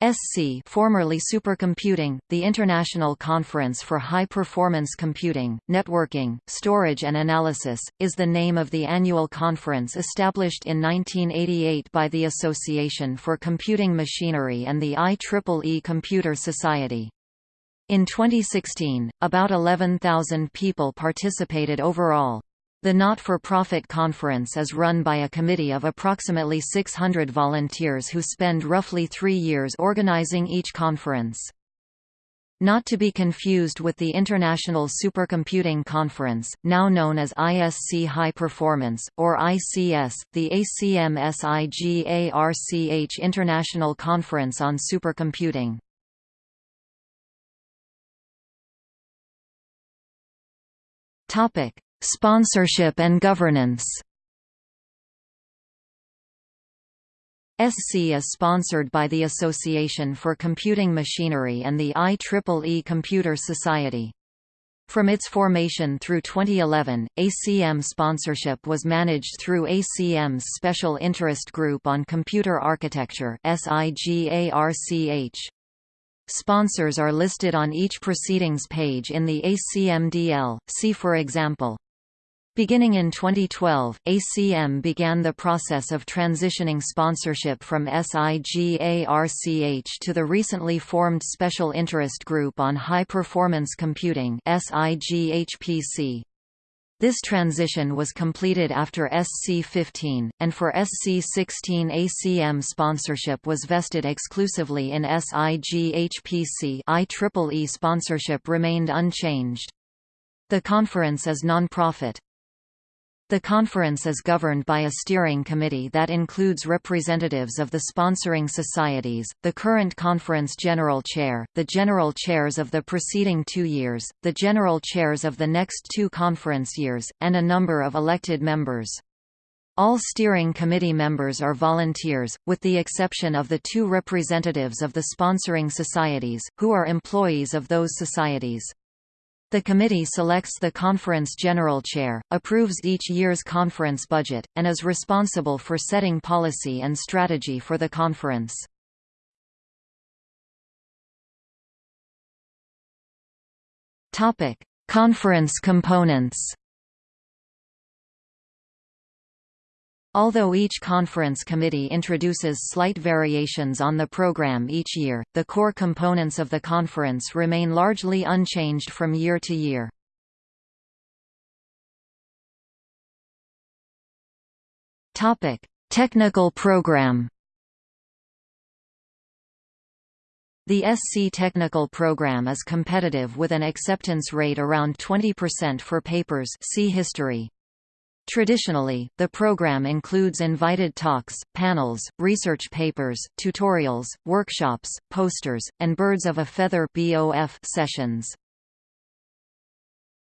SC formerly Supercomputing, the International Conference for High Performance Computing, Networking, Storage and Analysis, is the name of the annual conference established in 1988 by the Association for Computing Machinery and the IEEE Computer Society. In 2016, about 11,000 people participated overall. The not-for-profit conference is run by a committee of approximately 600 volunteers who spend roughly three years organizing each conference. Not to be confused with the International Supercomputing Conference, now known as ISC High Performance, or ICS, the ACM-SIGARCH International Conference on Supercomputing. Topic. Sponsorship and governance SC is sponsored by the Association for Computing Machinery and the IEEE Computer Society. From its formation through 2011, ACM sponsorship was managed through ACM's Special Interest Group on Computer Architecture. Sponsors are listed on each proceedings page in the ACMDL, see for example. Beginning in 2012, ACM began the process of transitioning sponsorship from SIGARCH to the recently formed Special Interest Group on High Performance Computing. This transition was completed after SC15, and for SC16 ACM sponsorship was vested exclusively in SIGHPC IEEE sponsorship remained unchanged. The conference is non-profit. The conference is governed by a steering committee that includes representatives of the sponsoring societies, the current conference general chair, the general chairs of the preceding two years, the general chairs of the next two conference years, and a number of elected members. All steering committee members are volunteers, with the exception of the two representatives of the sponsoring societies, who are employees of those societies. The committee selects the conference general chair, approves each year's conference budget, and is responsible for setting policy and strategy for the conference. Conference components Although each conference committee introduces slight variations on the program each year, the core components of the conference remain largely unchanged from year to year. Technical program The SC technical program is competitive with an acceptance rate around 20% for papers see history. Traditionally, the program includes invited talks, panels, research papers, tutorials, workshops, posters, and birds of a feather sessions.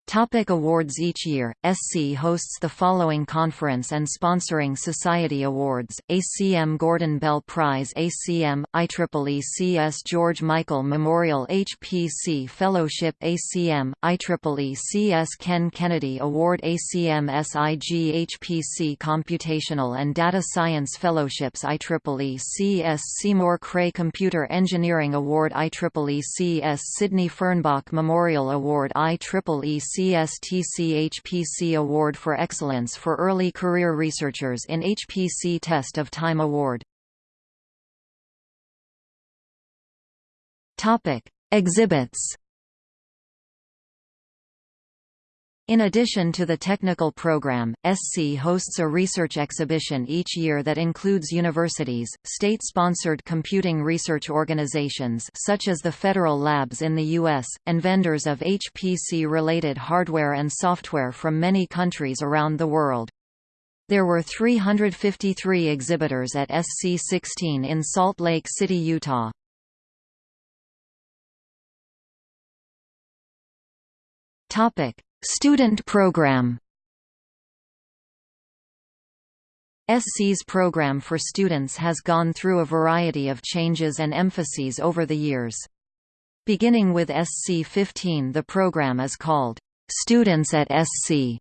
Topic awards Each year, SC hosts the following conference and sponsoring society awards, ACM Gordon Bell Prize ACM, IEEE CS George Michael Memorial HPC Fellowship ACM, IEEE CS Ken Kennedy Award ACM SIG HPC Computational and Data Science Fellowships IEEE CS Seymour Cray Computer Engineering Award IEEE CS Sidney Fernbach Memorial Award IEEE CS TCHPC Award for Excellence for Early Career Researchers in HPC Test of Time Award. Exhibits In addition to the technical program, SC hosts a research exhibition each year that includes universities, state-sponsored computing research organizations such as the Federal Labs in the U.S., and vendors of HPC-related hardware and software from many countries around the world. There were 353 exhibitors at SC16 in Salt Lake City, Utah. Topic: Student program SC's program for students has gone through a variety of changes and emphases over the years. Beginning with SC 15 the program is called, "'Students at SC'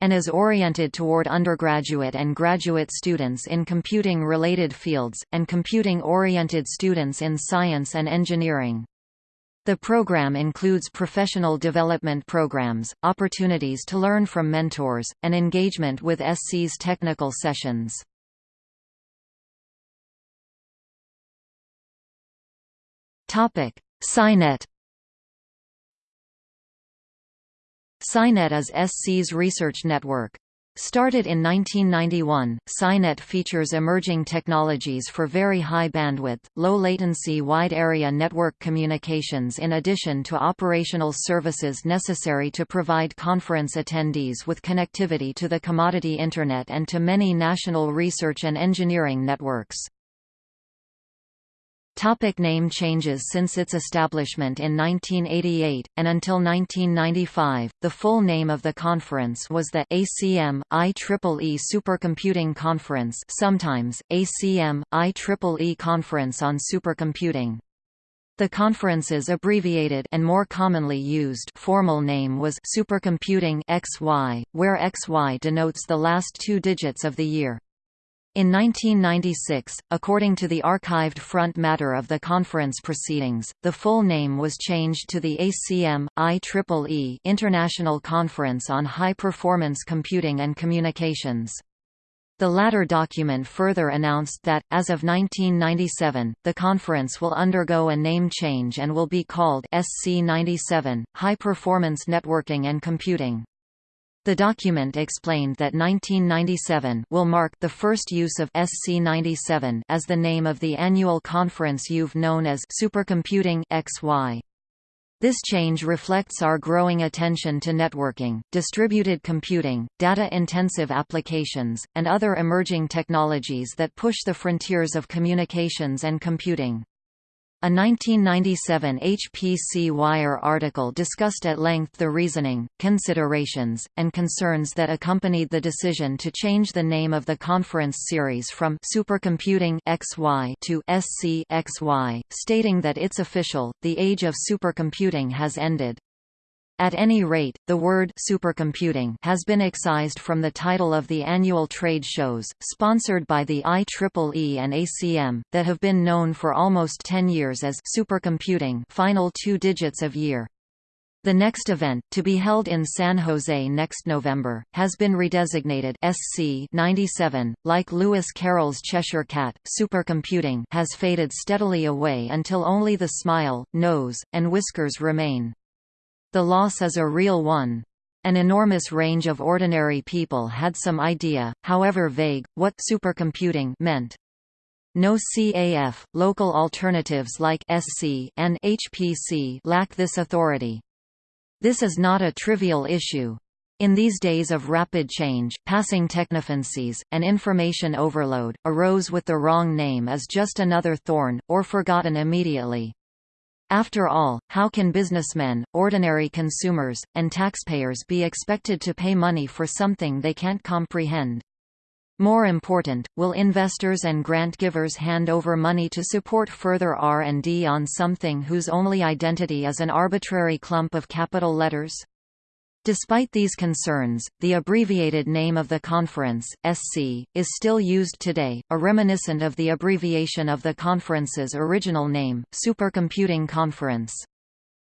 and is oriented toward undergraduate and graduate students in computing-related fields, and computing-oriented students in science and engineering. The program includes professional development programs, opportunities to learn from mentors, and engagement with SC's technical sessions. SciNet SciNet is SC's research network. Started in 1991, SciNet features emerging technologies for very high bandwidth, low latency wide area network communications in addition to operational services necessary to provide conference attendees with connectivity to the commodity Internet and to many national research and engineering networks. Topic name changes Since its establishment in 1988, and until 1995, the full name of the conference was the ACM, IEEE Supercomputing Conference sometimes, ACM, IEEE Conference on Supercomputing. The conference's abbreviated and more commonly used formal name was Supercomputing XY, where XY denotes the last two digits of the year. In 1996, according to the archived front matter of the conference proceedings, the full name was changed to the ACM, IEEE International Conference on High Performance Computing and Communications. The latter document further announced that, as of 1997, the conference will undergo a name change and will be called SC97, High Performance Networking and Computing. The document explained that 1997 will mark the first use of SC97 as the name of the annual conference you've known as Supercomputing XY. This change reflects our growing attention to networking, distributed computing, data-intensive applications, and other emerging technologies that push the frontiers of communications and computing. A 1997 HPC Wire article discussed at length the reasoning, considerations, and concerns that accompanied the decision to change the name of the conference series from Supercomputing XY to SC XY, stating that it's official, the age of supercomputing has ended. At any rate, the word supercomputing has been excised from the title of the annual trade shows, sponsored by the IEEE and ACM, that have been known for almost 10 years as supercomputing final two digits of year. The next event, to be held in San Jose next November, has been redesignated SC 97. Like Lewis Carroll's Cheshire Cat, supercomputing has faded steadily away until only the smile, nose, and whiskers remain. The loss is a real one. An enormous range of ordinary people had some idea, however vague, what supercomputing meant. No CAF, local alternatives like SC and HPC lack this authority. This is not a trivial issue. In these days of rapid change, passing technofancies, and information overload, arose with the wrong name is just another thorn, or forgotten immediately. After all, how can businessmen, ordinary consumers, and taxpayers be expected to pay money for something they can't comprehend? More important, will investors and grant givers hand over money to support further R&D on something whose only identity is an arbitrary clump of capital letters? Despite these concerns, the abbreviated name of the conference, SC, is still used today, a reminiscent of the abbreviation of the conference's original name, Supercomputing Conference.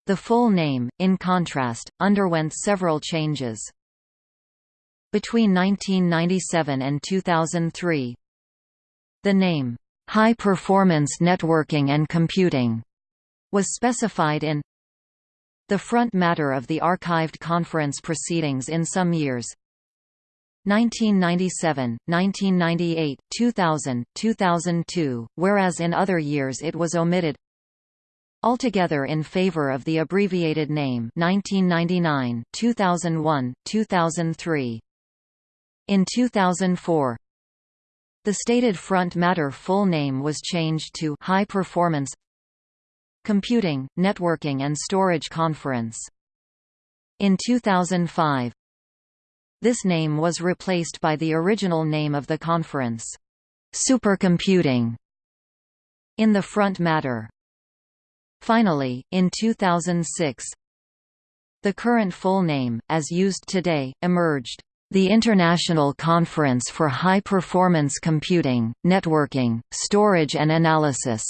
The full name, in contrast, underwent several changes. Between 1997 and 2003, the name, High Performance Networking and Computing, was specified in the front matter of the archived conference proceedings in some years 1997, 1998, 2000, 2002, whereas in other years it was omitted altogether in favor of the abbreviated name 1999, 2001, 2003. In 2004, the stated front matter full name was changed to High Performance Computing, Networking and Storage Conference. In 2005, this name was replaced by the original name of the conference, Supercomputing, in the front matter. Finally, in 2006, the current full name, as used today, emerged. The International Conference for High Performance Computing, Networking, Storage and Analysis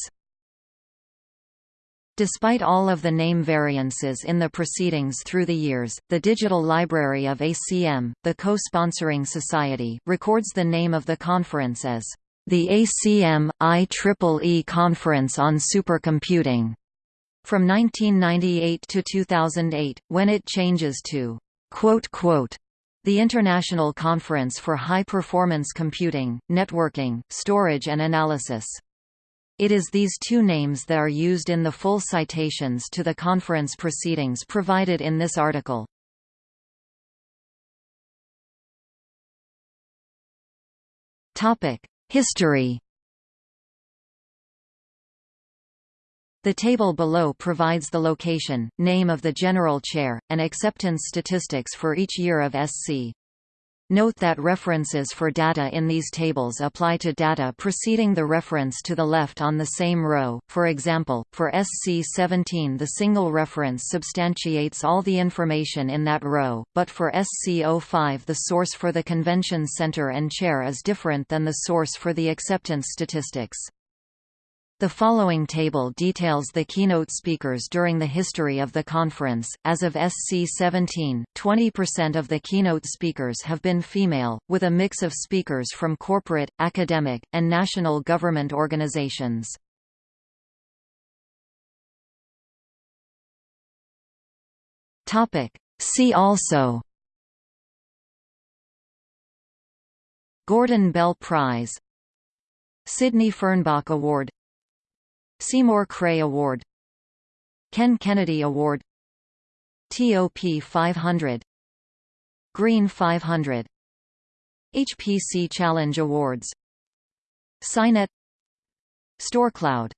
Despite all of the name variances in the proceedings through the years, the Digital Library of ACM, the co-sponsoring society, records the name of the conference as the ACM IEEE Conference on Supercomputing from 1998 to 2008, when it changes to quote, quote, the International Conference for High Performance Computing, Networking, Storage and Analysis. It is these two names that are used in the full citations to the conference proceedings provided in this article. History The table below provides the location, name of the General Chair, and acceptance statistics for each year of SC. Note that references for data in these tables apply to data preceding the reference to the left on the same row. For example, for SC17 the single reference substantiates all the information in that row, but for SC05 the source for the convention center and chair is different than the source for the acceptance statistics. The following table details the keynote speakers during the history of the conference. As of SC 17, 20% of the keynote speakers have been female, with a mix of speakers from corporate, academic, and national government organizations. Topic: See also Gordon Bell Prize Sidney Fernbach Award Seymour Cray Award Ken Kennedy Award TOP 500 Green 500 HPC Challenge Awards SciNet StorCloud